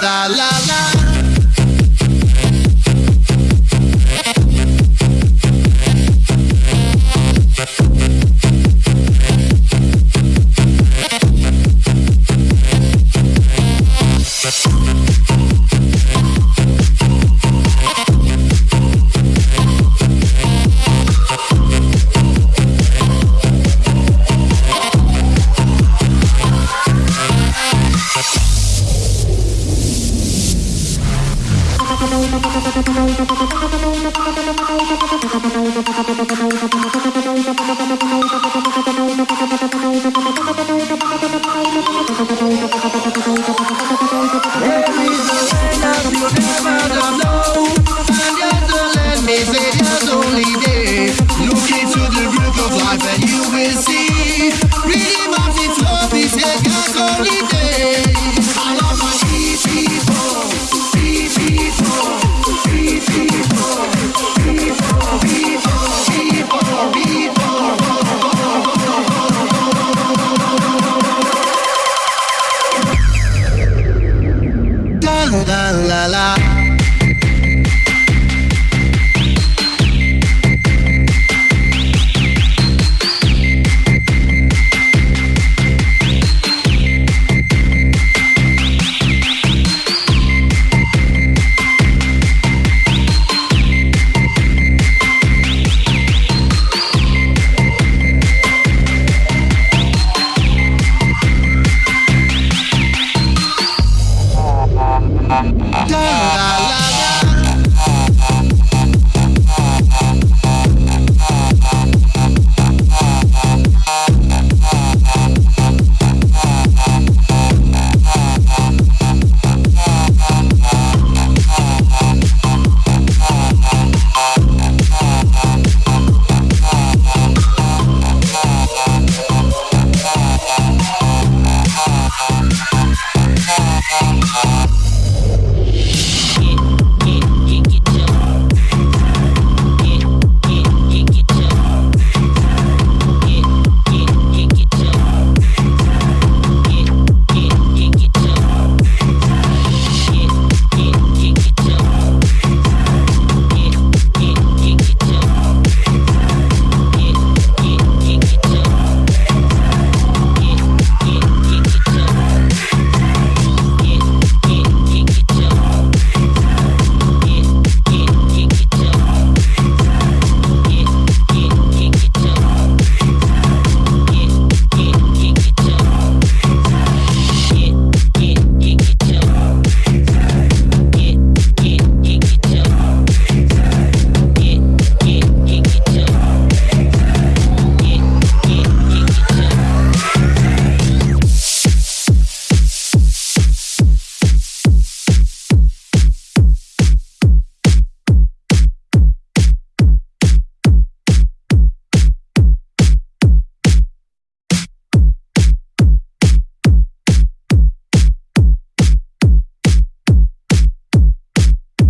natural. Thank you.